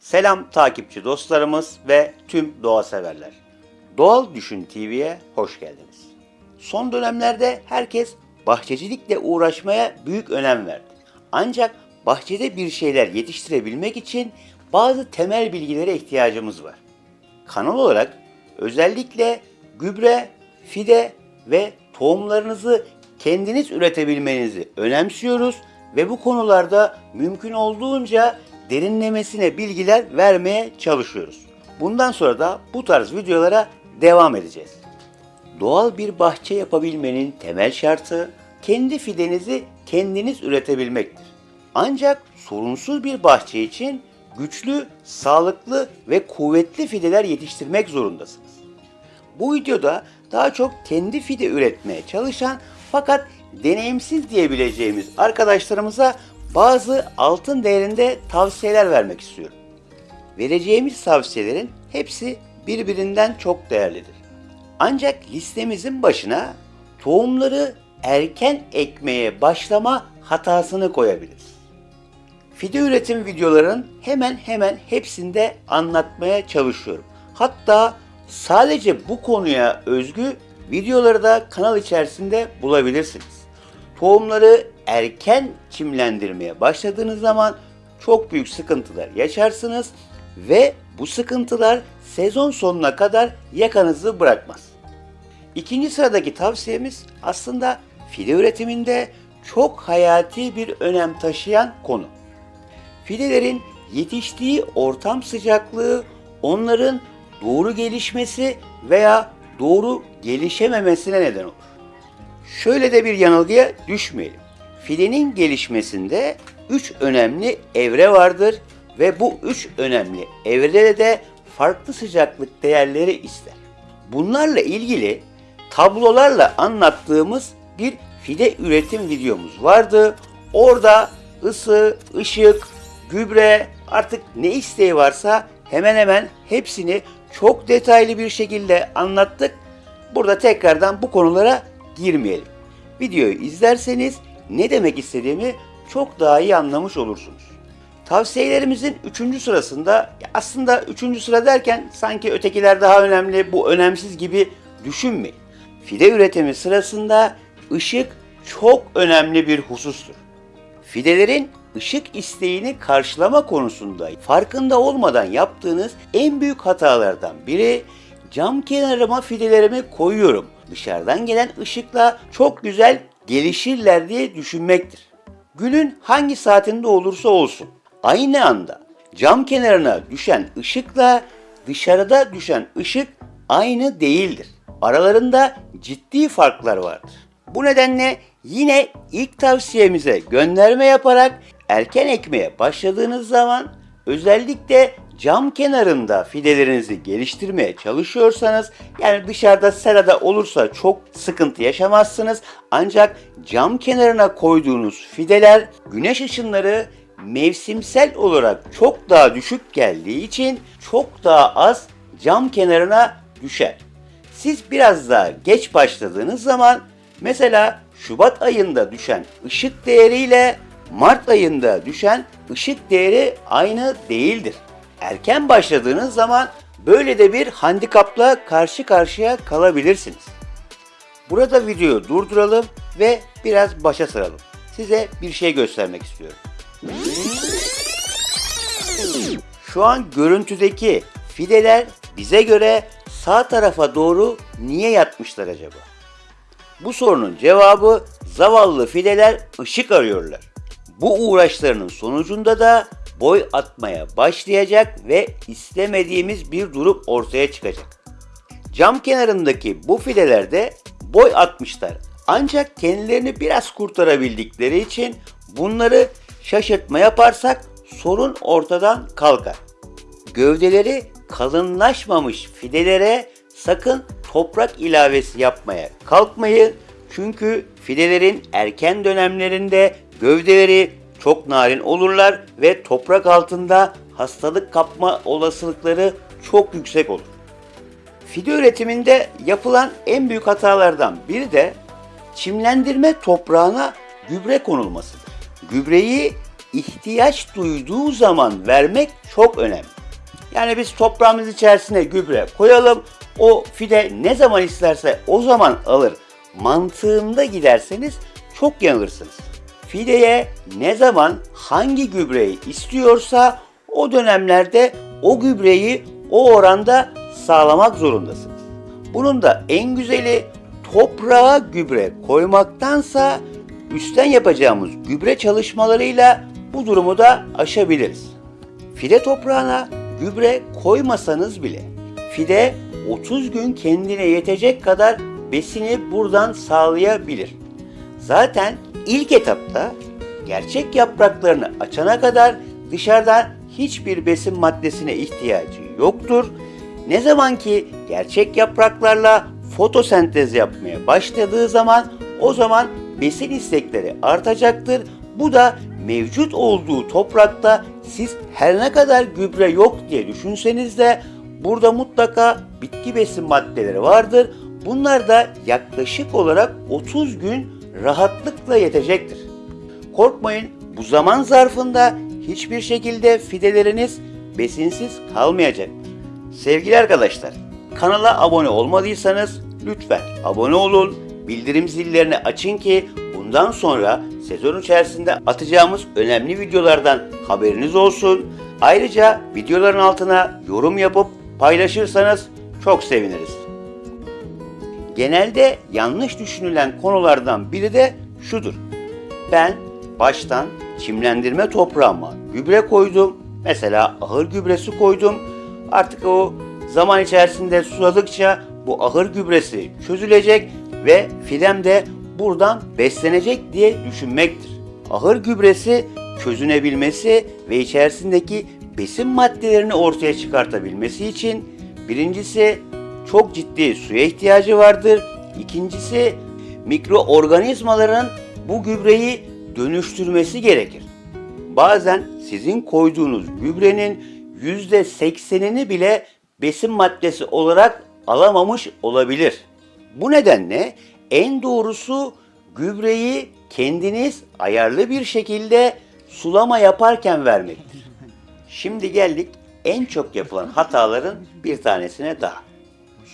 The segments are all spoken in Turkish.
Selam takipçi dostlarımız ve tüm doğa severler. Doğal Düşün TV'ye hoş geldiniz. Son dönemlerde herkes bahçecilikle uğraşmaya büyük önem verdi. Ancak bahçede bir şeyler yetiştirebilmek için bazı temel bilgilere ihtiyacımız var. Kanal olarak özellikle gübre, fide ve tohumlarınızı kendiniz üretebilmenizi önemsiyoruz ve bu konularda mümkün olduğunca derinlemesine bilgiler vermeye çalışıyoruz. Bundan sonra da bu tarz videolara devam edeceğiz. Doğal bir bahçe yapabilmenin temel şartı kendi fidenizi kendiniz üretebilmektir. Ancak sorunsuz bir bahçe için güçlü, sağlıklı ve kuvvetli fideler yetiştirmek zorundasınız. Bu videoda daha çok kendi fide üretmeye çalışan fakat deneyimsiz diyebileceğimiz arkadaşlarımıza bazı altın değerinde tavsiyeler vermek istiyorum. Vereceğimiz tavsiyelerin hepsi birbirinden çok değerlidir. Ancak listemizin başına tohumları erken ekmeye başlama hatasını koyabiliriz. Fide üretim videoların hemen hemen hepsinde anlatmaya çalışıyorum. Hatta sadece bu konuya özgü videoları da kanal içerisinde bulabilirsiniz. Tohumları erken çimlendirmeye başladığınız zaman çok büyük sıkıntılar yaşarsınız ve bu sıkıntılar sezon sonuna kadar yakanızı bırakmaz. İkinci sıradaki tavsiyemiz aslında fide üretiminde çok hayati bir önem taşıyan konu. Fidelerin yetiştiği ortam sıcaklığı onların doğru gelişmesi veya doğru gelişememesine neden olur. Şöyle de bir yanılgıya düşmeyelim. Fidenin gelişmesinde 3 önemli evre vardır ve bu 3 önemli evrede de farklı sıcaklık değerleri ister. Bunlarla ilgili tablolarla anlattığımız bir fide üretim videomuz vardı. Orada ısı, ışık, gübre artık ne isteği varsa hemen hemen hepsini çok detaylı bir şekilde anlattık. Burada tekrardan bu konulara girmeyelim. Videoyu izlerseniz ne demek istediğimi çok daha iyi anlamış olursunuz. Tavsiyelerimizin 3. sırasında aslında 3. sıra derken sanki ötekiler daha önemli, bu önemsiz gibi düşünmeyin. Fide üretimi sırasında ışık çok önemli bir husustur. Fidelerin ışık isteğini karşılama konusunda farkında olmadan yaptığınız en büyük hatalardan biri cam kenarıma fidelerimi koyuyorum. Dışarıdan gelen ışıkla çok güzel gelişirler diye düşünmektir. Günün hangi saatinde olursa olsun aynı anda cam kenarına düşen ışıkla dışarıda düşen ışık aynı değildir. Aralarında ciddi farklar vardır. Bu nedenle yine ilk tavsiyemize gönderme yaparak erken ekmeye başladığınız zaman özellikle cam kenarında fidelerinizi geliştirmeye çalışıyorsanız yani dışarıda serada olursa çok sıkıntı yaşamazsınız. Ancak cam kenarına koyduğunuz fideler güneş ışınları mevsimsel olarak çok daha düşük geldiği için çok daha az cam kenarına düşer. Siz biraz daha geç başladığınız zaman mesela Şubat ayında düşen ışık değeriyle Mart ayında düşen ışık değeri aynı değildir. Erken başladığınız zaman böyle de bir handikapla karşı karşıya kalabilirsiniz. Burada videoyu durduralım ve biraz başa saralım. Size bir şey göstermek istiyorum. Şu an görüntüdeki fideler bize göre sağ tarafa doğru niye yatmışlar acaba? Bu sorunun cevabı zavallı fideler ışık arıyorlar. Bu uğraşlarının sonucunda da boy atmaya başlayacak ve istemediğimiz bir durum ortaya çıkacak. Cam kenarındaki bu fidelerde boy atmışlar. Ancak kendilerini biraz kurtarabildikleri için bunları şaşırtma yaparsak sorun ortadan kalkar. Gövdeleri kalınlaşmamış fidelere sakın toprak ilavesi yapmaya kalkmayın. Çünkü fidelerin erken dönemlerinde gövdeleri çok narin olurlar ve toprak altında hastalık kapma olasılıkları çok yüksek olur. Fide üretiminde yapılan en büyük hatalardan biri de çimlendirme toprağına gübre konulmasıdır. Gübreyi ihtiyaç duyduğu zaman vermek çok önemli. Yani biz toprağımız içerisine gübre koyalım, o fide ne zaman isterse o zaman alır mantığında giderseniz çok yanılırsınız. Fideye ne zaman hangi gübreyi istiyorsa o dönemlerde o gübreyi o oranda sağlamak zorundasınız. Bunun da en güzeli toprağa gübre koymaktansa üstten yapacağımız gübre çalışmalarıyla bu durumu da aşabiliriz. Fide toprağına gübre koymasanız bile fide 30 gün kendine yetecek kadar besini buradan sağlayabilir. Zaten ilk etapta gerçek yapraklarını açana kadar dışarıdan hiçbir besin maddesine ihtiyacı yoktur. Ne zaman ki gerçek yapraklarla fotosentez yapmaya başladığı zaman o zaman besin istekleri artacaktır. Bu da mevcut olduğu toprakta siz her ne kadar gübre yok diye düşünseniz de burada mutlaka bitki besin maddeleri vardır. Bunlar da yaklaşık olarak 30 gün rahatlıkla yetecektir. Korkmayın bu zaman zarfında hiçbir şekilde fideleriniz besinsiz kalmayacak. Sevgili arkadaşlar, kanala abone olmadıysanız lütfen abone olun, bildirim zillerini açın ki bundan sonra sezon içerisinde atacağımız önemli videolardan haberiniz olsun. Ayrıca videoların altına yorum yapıp paylaşırsanız çok seviniriz. Genelde yanlış düşünülen konulardan biri de şudur. Ben baştan çimlendirme toprağıma gübre koydum. Mesela ahır gübresi koydum. Artık o zaman içerisinde suladıkça bu ahır gübresi çözülecek ve fidem de buradan beslenecek diye düşünmektir. Ahır gübresi çözünebilmesi ve içerisindeki besin maddelerini ortaya çıkartabilmesi için birincisi çok ciddi suya ihtiyacı vardır. İkincisi mikroorganizmaların bu gübreyi dönüştürmesi gerekir. Bazen sizin koyduğunuz gübrenin %80'ini bile besin maddesi olarak alamamış olabilir. Bu nedenle en doğrusu gübreyi kendiniz ayarlı bir şekilde sulama yaparken vermektir. Şimdi geldik en çok yapılan hataların bir tanesine daha.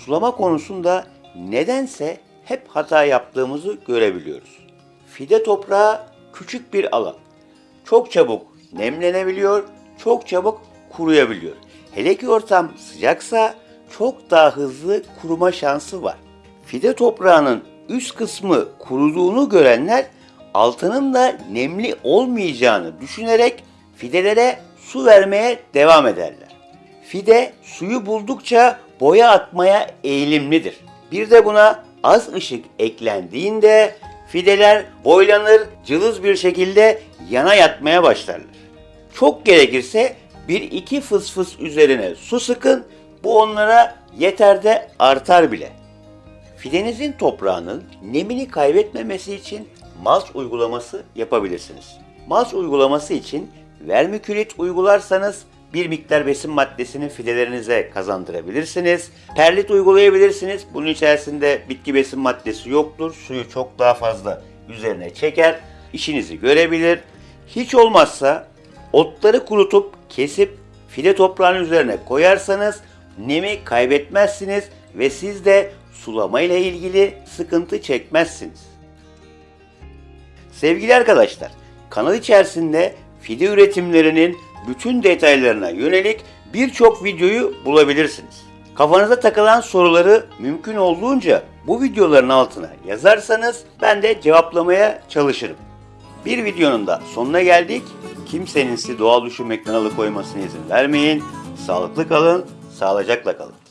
Sulama konusunda nedense hep hata yaptığımızı görebiliyoruz. Fide toprağı küçük bir alan. Çok çabuk nemlenebiliyor, çok çabuk kuruyabiliyor. Hele ki ortam sıcaksa çok daha hızlı kuruma şansı var. Fide toprağının üst kısmı kuruduğunu görenler altının da nemli olmayacağını düşünerek fidelere su vermeye devam ederler. Fide suyu buldukça boya atmaya eğilimlidir. Bir de buna az ışık eklendiğinde fideler boylanır, cılız bir şekilde yana yatmaya başlarlar. Çok gerekirse bir iki fıs fıs üzerine su sıkın, bu onlara yeter de artar bile. Fidenizin toprağının nemini kaybetmemesi için malç uygulaması yapabilirsiniz. Malç uygulaması için vermikülit uygularsanız bir miktar besin maddesini fidelerinize kazandırabilirsiniz. Perlit uygulayabilirsiniz. Bunun içerisinde bitki besin maddesi yoktur. Suyu çok daha fazla üzerine çeker. İşinizi görebilir. Hiç olmazsa otları kurutup kesip fide toprağının üzerine koyarsanız nemi kaybetmezsiniz ve siz de sulama ile ilgili sıkıntı çekmezsiniz. Sevgili arkadaşlar, kanal içerisinde fide üretimlerinin bütün detaylarına yönelik birçok videoyu bulabilirsiniz. Kafanıza takılan soruları mümkün olduğunca bu videoların altına yazarsanız ben de cevaplamaya çalışırım. Bir videonun da sonuna geldik. Kimsenin sizi doğal düşünmekten alıkoymasına izin vermeyin. Sağlıklı kalın, sağlıcakla kalın.